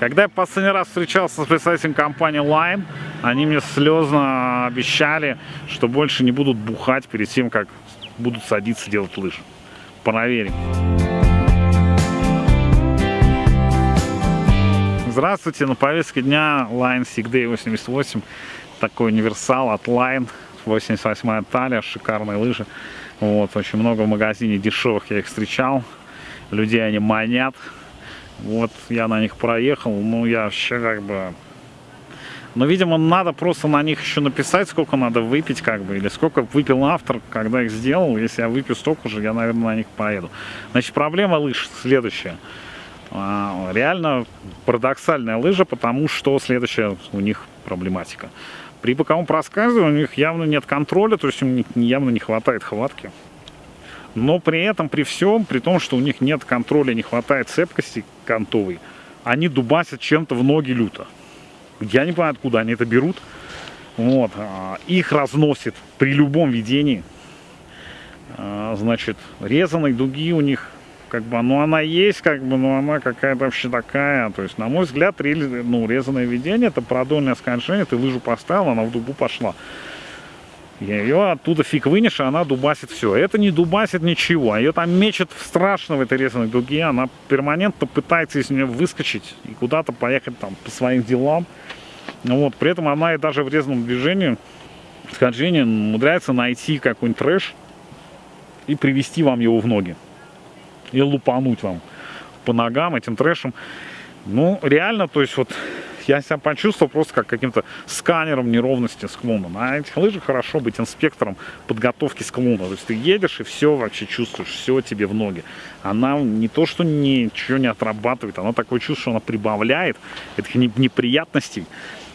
Когда я последний раз встречался с представителем компании Line, они мне слезно обещали, что больше не будут бухать перед тем, как будут садиться делать лыжи. Проверим. Здравствуйте, на повестке дня Line Sig 88. Такой универсал от Line. 88 талия, шикарные лыжи. Вот, очень много в магазине дешевых я их встречал. Людей они манят. Вот я на них проехал, ну я вообще как бы... Но, видимо, надо просто на них еще написать, сколько надо выпить, как бы, или сколько выпил автор, когда их сделал. Если я выпью столько же, я, наверное, на них поеду. Значит, проблема лыж следующая. А, реально парадоксальная лыжа, потому что следующая у них проблематика. При боковом проскальзывании у них явно нет контроля, то есть им явно не хватает хватки. Но при этом, при всем, при том, что у них нет контроля, не хватает цепкости кантовой, они дубасят чем-то в ноги люто. Я не понимаю, откуда они это берут. Вот. А, их разносит при любом ведении. А, значит, резаной дуги у них как бы, ну она есть, как бы, но она какая-то вообще такая. То есть, на мой взгляд, ну, резаное ведение, это продольное скольжение, ты лыжу поставил, она в дугу пошла. Ее оттуда фиг вынешь, а она дубасит все. Это не дубасит ничего. Ее там мечет страшно в этой резаной дуге. Она перманентно пытается из нее выскочить и куда-то поехать там по своим делам. Ну вот. При этом она и даже в резаном движении, скольжении умудряется найти какой-нибудь трэш и привести вам его в ноги. И лупануть вам по ногам этим трэшем. Ну, реально, то есть вот я себя почувствовал просто как каким-то сканером неровности склона. На этих лыжах хорошо быть инспектором подготовки склона. То есть ты едешь и все вообще чувствуешь, все тебе в ноги. Она не то, что ничего не отрабатывает, она такое чувство, что она прибавляет этих неприятностей.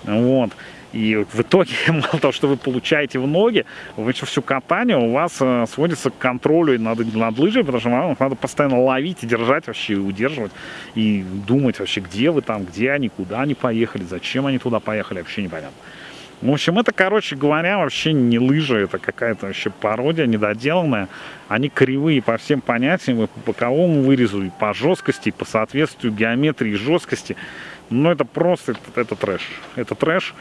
Вот. И в итоге, мало того, что вы получаете в ноги, вы все катание у вас э, сводится к контролю над, над лыжей, потому что вам надо постоянно ловить и держать вообще, и удерживать, и думать вообще, где вы там, где они, куда они поехали, зачем они туда поехали, вообще непонятно. В общем, это, короче говоря, вообще не лыжи, это какая-то вообще пародия недоделанная. Они кривые по всем понятиям, и по боковому вырезу, и по жесткости, и по соответствию геометрии и жесткости. Но это просто, это, это трэш. Это трэш.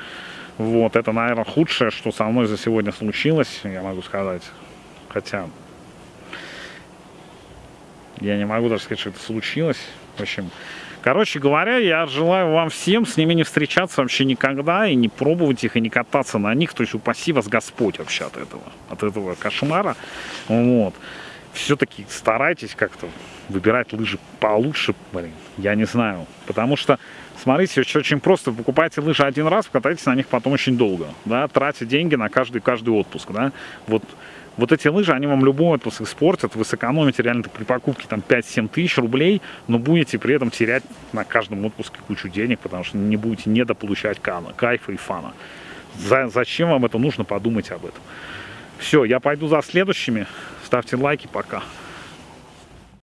Вот, это, наверное, худшее, что со мной за сегодня случилось, я могу сказать. Хотя, я не могу даже сказать, что это случилось. В общем, короче говоря, я желаю вам всем с ними не встречаться вообще никогда, и не пробовать их, и не кататься на них. То есть упаси вас Господь вообще от этого, от этого кошмара. Вот. Все-таки старайтесь как-то выбирать лыжи получше, блин, я не знаю. Потому что Смотрите, очень просто. Покупайте лыжи один раз, катайтесь на них потом очень долго. Да, тратя деньги на каждый, каждый отпуск. Да. Вот, вот эти лыжи, они вам любой отпуск испортят. Вы сэкономите реально при покупке там 5-7 тысяч рублей, но будете при этом терять на каждом отпуске кучу денег, потому что не будете недополучать кайфа и фана. За, зачем вам это нужно, подумайте об этом. Все, я пойду за следующими. Ставьте лайки, пока.